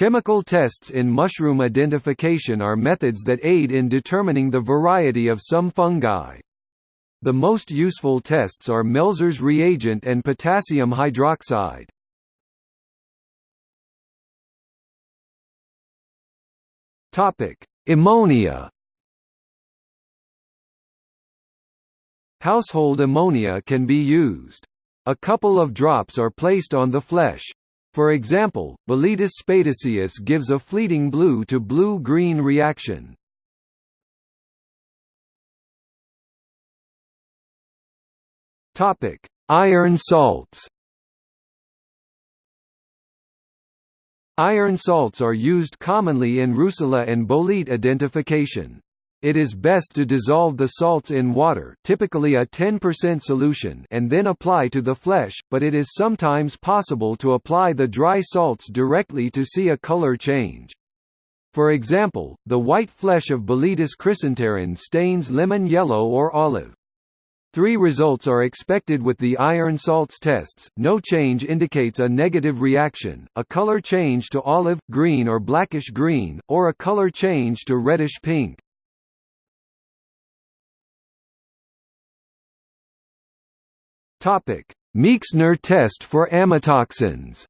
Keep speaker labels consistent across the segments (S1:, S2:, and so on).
S1: Chemical tests in mushroom identification are methods that aid in determining the variety of some fungi. The most useful tests are Melzer's reagent and potassium hydroxide. Ammonia. Household ammonia can be used. A couple of drops are placed on the flesh. For example, Boletus spadiceus gives a fleeting blue to blue-green reaction. Topic: Iron salts. Iron salts are used commonly in Russula and bolete identification. It is best to dissolve the salts in water typically a 10% solution and then apply to the flesh, but it is sometimes possible to apply the dry salts directly to see a color change. For example, the white flesh of Boletus chrysenteron stains lemon yellow or olive. Three results are expected with the iron salts tests, no change indicates a negative reaction, a color change to olive, green or blackish green, or a color change to reddish pink. Meixner test for amatoxins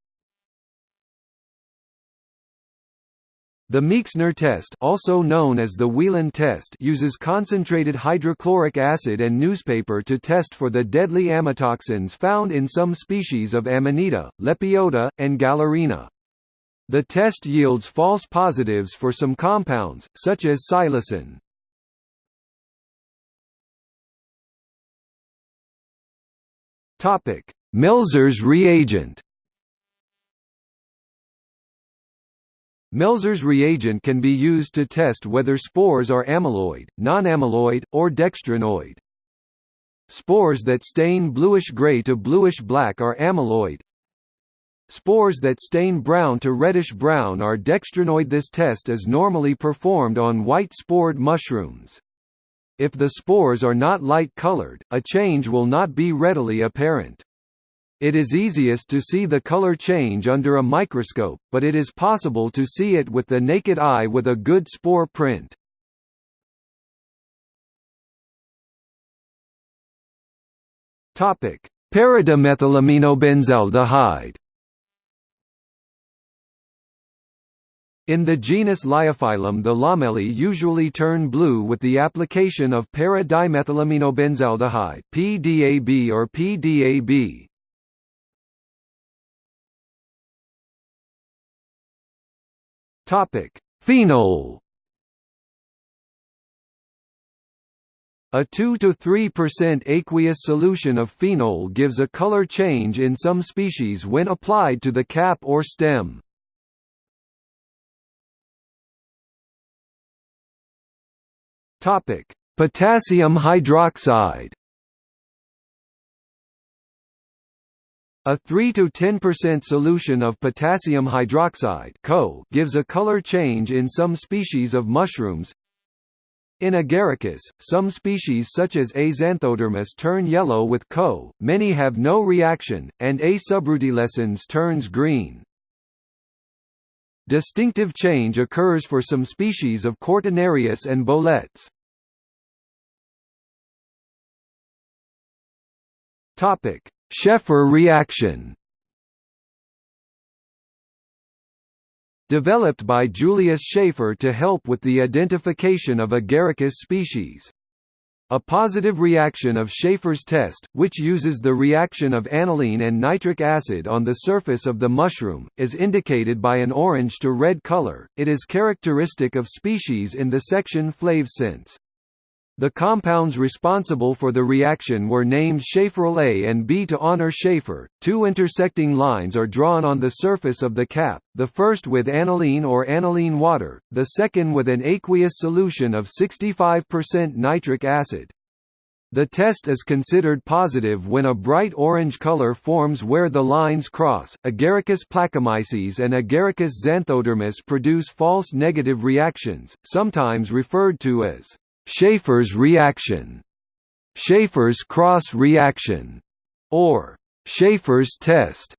S1: The Meixner test also known as the Wieland test uses concentrated hydrochloric acid and newspaper to test for the deadly amatoxins found in some species of Amanita, Lepiota, and Galerina. The test yields false positives for some compounds, such as psilocin. Melzer's reagent Melzer's reagent can be used to test whether spores are amyloid, non-amyloid, or dextrinoid. Spores that stain bluish-gray to bluish-black are amyloid. Spores that stain brown to reddish-brown are dextrinoid. This test is normally performed on white-spored mushrooms. If the spores are not light-colored, a change will not be readily apparent. It is easiest to see the color change under a microscope, but it is possible to see it with the naked eye with a good spore print. Topic: Paradimethylaminobenzaldehyde. In the genus Lyophyllum the lamellae usually turn blue with the application of para-dimethylaminobenzaldehyde PDAB or PDAB. Topic: Phenol. A 2 to 3% aqueous solution of phenol gives a color change in some species when applied to the cap or stem. Topic: Potassium hydroxide. A 3–10% solution of potassium hydroxide gives a color change in some species of mushrooms. In Agaricus, some species such as A. xanthodermus turn yellow with CO, many have no reaction, and A. subrutilescens turns green. Distinctive change occurs for some species of Cortinarius and boletes. Topic: Schaefer reaction Developed by Julius Schaefer to help with the identification of Agaricus species. A positive reaction of Schaefer's test, which uses the reaction of aniline and nitric acid on the surface of the mushroom, is indicated by an orange to red color. It is characteristic of species in the section Flavescentes. The compounds responsible for the reaction were named Schaeferyl A and B to honor Schaefer. Two intersecting lines are drawn on the surface of the cap, the first with aniline or aniline water, the second with an aqueous solution of 65% nitric acid. The test is considered positive when a bright orange color forms where the lines cross. Agaricus placomyces and Agaricus xanthodermus produce false negative reactions, sometimes referred to as Schaefer's reaction, Schaefer's cross reaction, or Schaefer's test.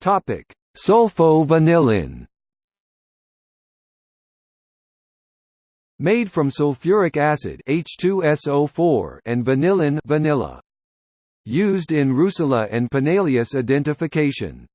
S1: Topic: Sulfovanillin. Made from sulfuric acid H2SO4 and vanillin vanilla. Used in Russula and Panaeolus identification.